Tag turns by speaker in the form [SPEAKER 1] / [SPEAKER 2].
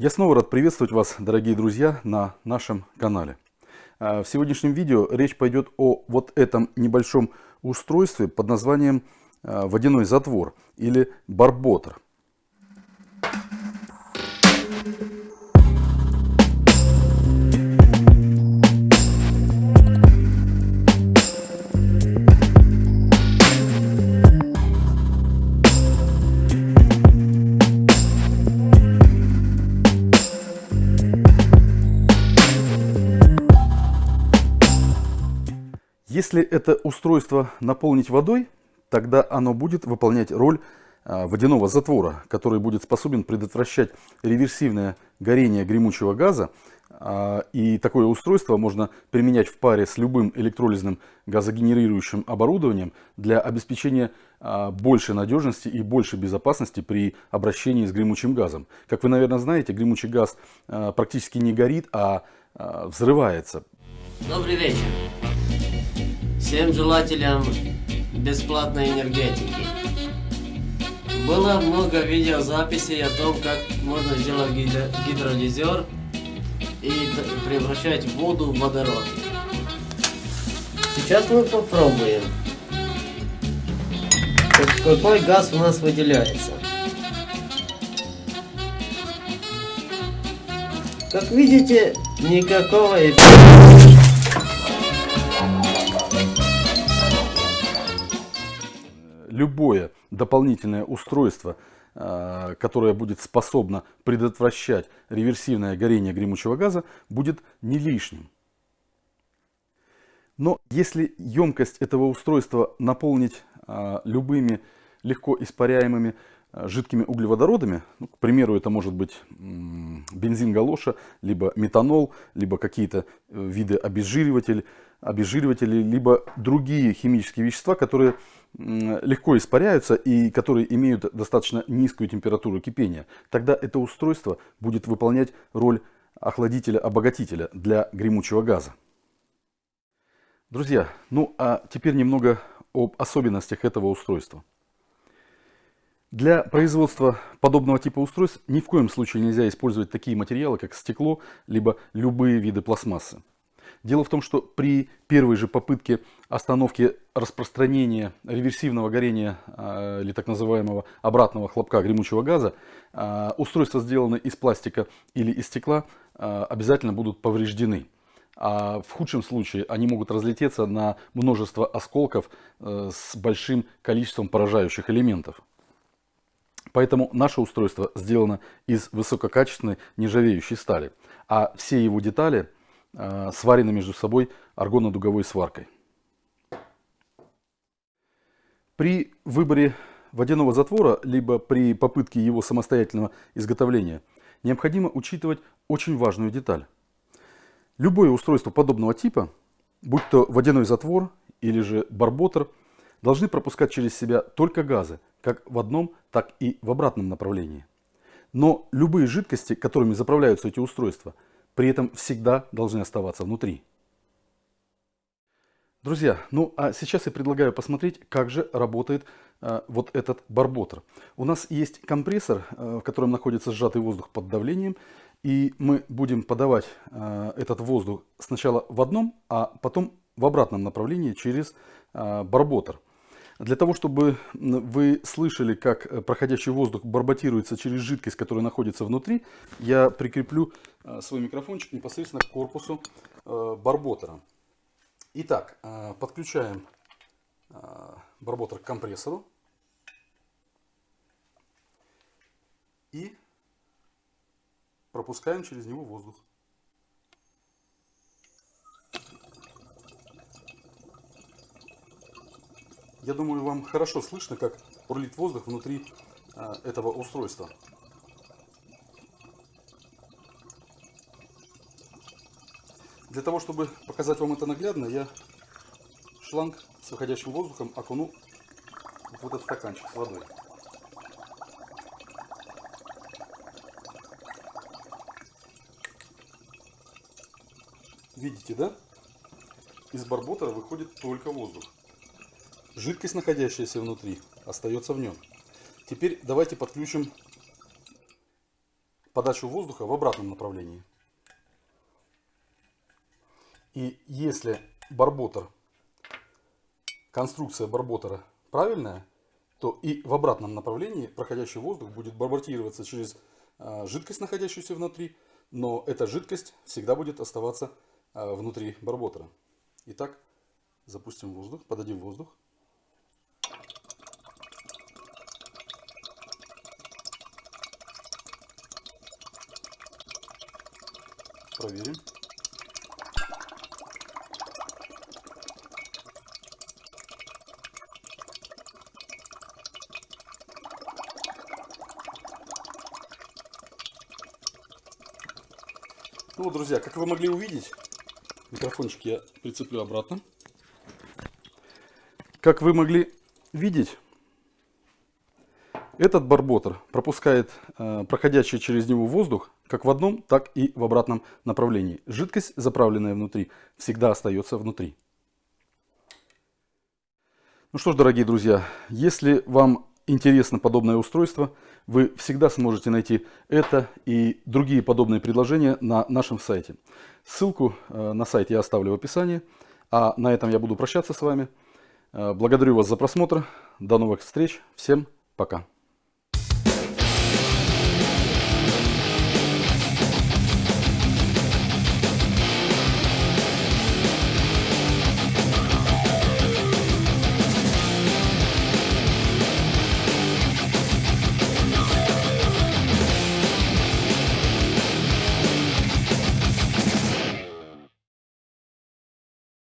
[SPEAKER 1] Я снова рад приветствовать вас, дорогие друзья, на нашем канале. А, в сегодняшнем видео речь пойдет о вот этом небольшом устройстве под названием а, водяной затвор или барботер. Если это устройство наполнить водой, тогда оно будет выполнять роль а, водяного затвора, который будет способен предотвращать реверсивное горение гремучего газа. А, и такое устройство можно применять в паре с любым электролизным газогенерирующим оборудованием для обеспечения а, большей надежности и большей безопасности при обращении с гремучим газом. Как вы, наверное, знаете, гремучий газ практически не горит, а взрывается.
[SPEAKER 2] Добрый вечер всем желателям бесплатной энергетики. Было много видеозаписей о том, как можно сделать гидролизер и превращать воду в водород. Сейчас мы попробуем, какой газ у нас выделяется. Как видите, никакого эффекта.
[SPEAKER 1] Любое дополнительное устройство, э, которое будет способно предотвращать реверсивное горение гремучего газа, будет не лишним. Но если емкость этого устройства наполнить э, любыми легко испаряемыми э, жидкими углеводородами, ну, к примеру, это может быть бензин галоша, либо метанол, либо какие-то виды обезжиривателей, обезжириватели, либо другие химические вещества, которые легко испаряются и которые имеют достаточно низкую температуру кипения, тогда это устройство будет выполнять роль охладителя-обогатителя для гремучего газа. Друзья, ну а теперь немного об особенностях этого устройства. Для производства подобного типа устройств ни в коем случае нельзя использовать такие материалы, как стекло, либо любые виды пластмассы. Дело в том, что при первой же попытке остановки распространения реверсивного горения а, или так называемого обратного хлопка гремучего газа, а, устройства, сделанные из пластика или из стекла, а, обязательно будут повреждены. А в худшем случае они могут разлететься на множество осколков э, с большим количеством поражающих элементов. Поэтому наше устройство сделано из высококачественной нержавеющей стали, а все его детали – сварены между собой аргонно-дуговой сваркой. При выборе водяного затвора, либо при попытке его самостоятельного изготовления, необходимо учитывать очень важную деталь. Любое устройство подобного типа, будь то водяной затвор или же барботер, должны пропускать через себя только газы, как в одном, так и в обратном направлении. Но любые жидкости, которыми заправляются эти устройства – при этом всегда должны оставаться внутри. Друзья, ну а сейчас я предлагаю посмотреть, как же работает э, вот этот барботер. У нас есть компрессор, э, в котором находится сжатый воздух под давлением, и мы будем подавать э, этот воздух сначала в одном, а потом в обратном направлении через э, барботер. Для того, чтобы вы слышали, как э, проходящий воздух барботируется через жидкость, которая находится внутри, я прикреплю э, свой микрофончик непосредственно к корпусу э, барботера. Итак, подключаем барботер к компрессору. И пропускаем через него воздух. Я думаю, вам хорошо слышно, как бурлит воздух внутри а, этого устройства. Для того, чтобы показать вам это наглядно, я шланг с выходящим воздухом окуну в этот стаканчик с водой. Видите, да? Из барботера выходит только воздух. Жидкость, находящаяся внутри, остается в нем. Теперь давайте подключим подачу воздуха в обратном направлении. И если барботер, конструкция барботера правильная, то и в обратном направлении проходящий воздух будет барботироваться через э, жидкость, находящуюся внутри, но эта жидкость всегда будет оставаться э, внутри барботера. Итак, запустим воздух, подадим воздух. Проверим. Ну вот, друзья, как вы могли увидеть, микрофончик я прицеплю обратно. Как вы могли видеть, этот барботер пропускает э, проходящий через него воздух как в одном, так и в обратном направлении. Жидкость, заправленная внутри, всегда остается внутри. Ну что ж, дорогие друзья, если вам интересно подобное устройство, вы всегда сможете найти это и другие подобные предложения на нашем сайте. Ссылку э, на сайт я оставлю в описании. А на этом я буду прощаться с вами. Э, благодарю вас за просмотр. До новых встреч. Всем пока.